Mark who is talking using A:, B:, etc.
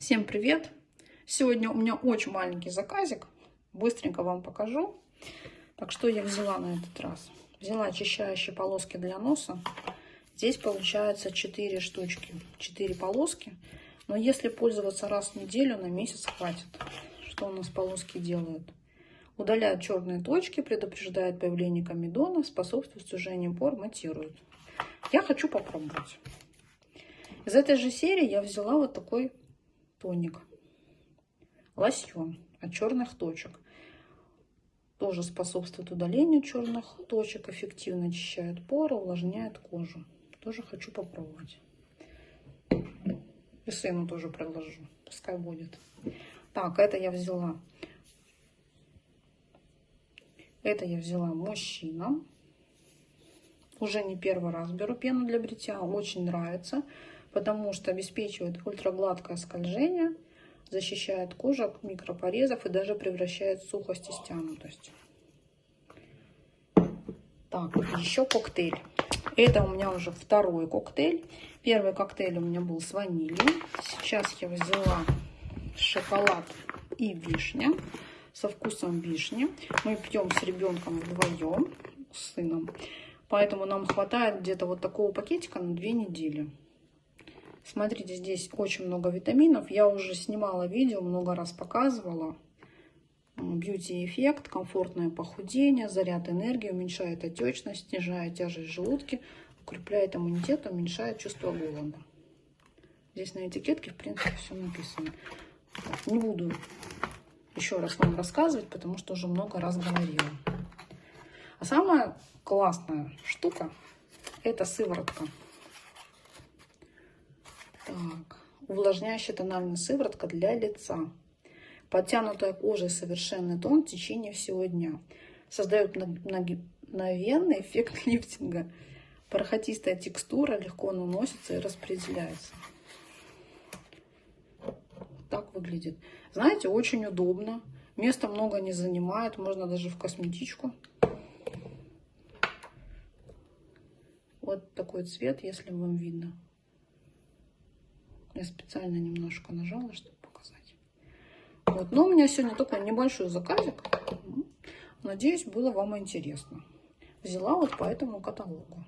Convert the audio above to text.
A: Всем привет! Сегодня у меня очень маленький заказик. Быстренько вам покажу. Так, что я взяла на этот раз? Взяла очищающие полоски для носа. Здесь получается 4 штучки, 4 полоски. Но если пользоваться раз в неделю, на месяц хватит. Что у нас полоски делают? Удаляют черные точки, предупреждает появление комедона, способствует сужению пор, матирует. Я хочу попробовать. Из этой же серии я взяла вот такой тоник. Лосьон от черных точек. Тоже способствует удалению черных точек, эффективно очищает поры, увлажняет кожу. Тоже хочу попробовать. И сыну тоже предложу, пускай будет. Так, это я взяла. Это я взяла мужчина. Уже не первый раз беру пену для бритья. Очень нравится потому что обеспечивает ультрагладкое скольжение, защищает кожу от микропорезов и даже превращает сухость и стянутость. Так, еще коктейль. Это у меня уже второй коктейль. Первый коктейль у меня был с ванилью. Сейчас я взяла шоколад и вишня со вкусом вишни. Мы пьем с ребенком вдвоем, с сыном. Поэтому нам хватает где-то вот такого пакетика на две недели. Смотрите, здесь очень много витаминов. Я уже снимала видео, много раз показывала. Бьюти-эффект, комфортное похудение, заряд энергии, уменьшает отечность, снижает тяжесть желудки, укрепляет иммунитет, уменьшает чувство голода. Здесь на этикетке, в принципе, все написано. Не буду еще раз вам рассказывать, потому что уже много раз говорила. А самая классная штука – это сыворотка. Так, увлажняющая тональная сыворотка для лица. Подтянутая кожа и совершенный тон в течение всего дня. Создает мгновенный эффект лифтинга. Бархатистая текстура легко наносится и распределяется. Так выглядит. Знаете, очень удобно. Места много не занимает. Можно даже в косметичку. Вот такой цвет, если вам видно. Я специально немножко нажала, чтобы показать. Вот. Но у меня сегодня только небольшой заказик. Надеюсь, было вам интересно. Взяла вот по этому каталогу.